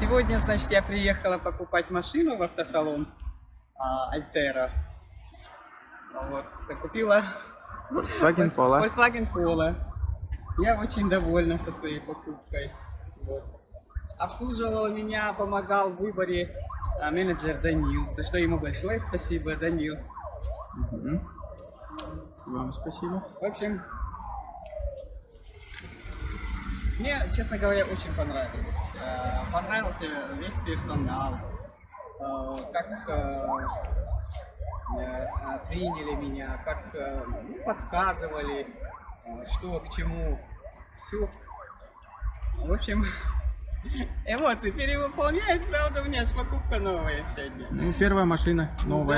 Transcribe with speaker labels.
Speaker 1: Сегодня, значит, я приехала покупать машину в автосалон а, Альтера. Вот, купила
Speaker 2: Volkswagen Polo.
Speaker 1: Volkswagen Polo. Я очень довольна со своей покупкой. Вот. Обслуживал меня, помогал в выборе а, менеджер Данил, за что ему большое спасибо, Данил.
Speaker 2: Мгм. Вам спасибо.
Speaker 1: В общем, мне, честно говоря, очень понравилось. Э, Понравился весь персонал, э, как э, э, приняли меня, как ну, подсказывали, что к чему. Все. В общем, эмоции перевыполняют, правда, у меня же покупка новая сегодня.
Speaker 2: Ну, первая машина новая.